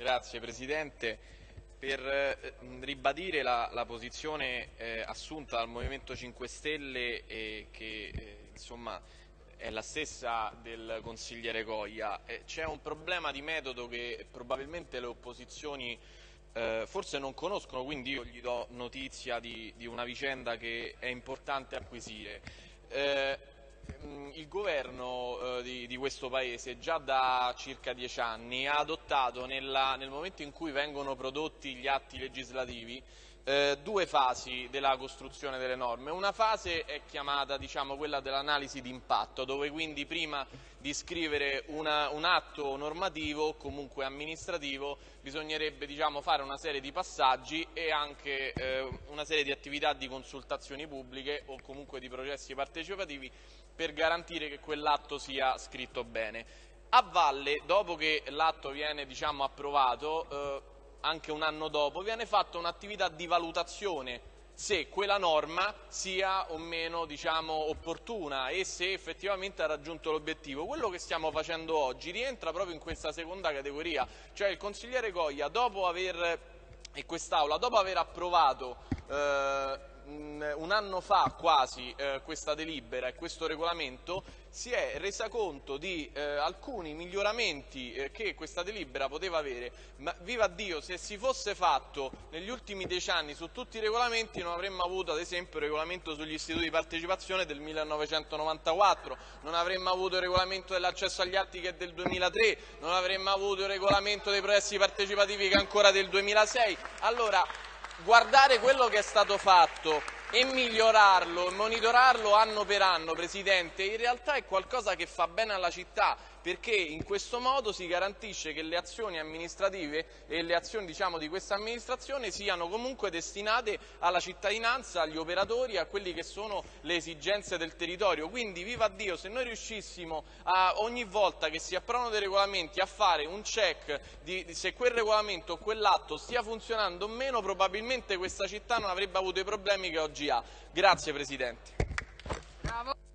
Grazie Presidente. Per eh, ribadire la, la posizione eh, assunta dal Movimento 5 Stelle e che eh, insomma, è la stessa del consigliere Goglia, eh, c'è un problema di metodo che probabilmente le opposizioni eh, forse non conoscono, quindi io gli do notizia di, di una vicenda che è importante acquisire. Eh, Mm, il governo eh, di, di, questo Paese già da circa dieci anni ha adottato nella, nel momento in cui vengono prodotti gli atti legislativi eh, due fasi della costruzione delle norme. Una fase è chiamata diciamo, quella dell'analisi di dove quindi prima di scrivere una, un atto normativo o comunque amministrativo bisognerebbe diciamo, fare una serie di passaggi e anche eh, una serie di attività di consultazioni pubbliche o comunque di processi partecipativi per garantire che quell'atto sia scritto bene. A valle, dopo che l'atto viene diciamo, approvato, eh, anche un anno dopo, viene fatta un'attività di valutazione se quella norma sia o meno diciamo, opportuna e se effettivamente ha raggiunto l'obiettivo. Quello che stiamo facendo oggi rientra proprio in questa seconda categoria, cioè il consigliere Goglia dopo aver, e quest'Aula dopo aver approvato eh, un anno fa quasi eh, questa delibera e questo regolamento si è resa conto di eh, alcuni miglioramenti eh, che questa delibera poteva avere, ma viva Dio se si fosse fatto negli ultimi dieci anni su tutti i regolamenti non avremmo avuto ad esempio il regolamento sugli istituti di partecipazione del 1994, non avremmo avuto il regolamento dell'accesso agli atti che è del 2003, non avremmo avuto il regolamento dei processi partecipativi che è ancora del 2006. Allora, guardare quello che è stato fatto e migliorarlo e monitorarlo anno per anno, Presidente, in realtà è qualcosa che fa bene alla città perché in questo modo si garantisce che le azioni amministrative e le azioni diciamo, di questa amministrazione siano comunque destinate alla cittadinanza, agli operatori, a quelle che sono le esigenze del territorio. Quindi viva Dio, se noi riuscissimo a, ogni volta che si approvano dei regolamenti a fare un check di, di se quel regolamento o quell'atto stia funzionando o meno, probabilmente questa città non avrebbe avuto i problemi che oggi ha. Grazie Presidente. Bravo.